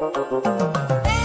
¡Eh!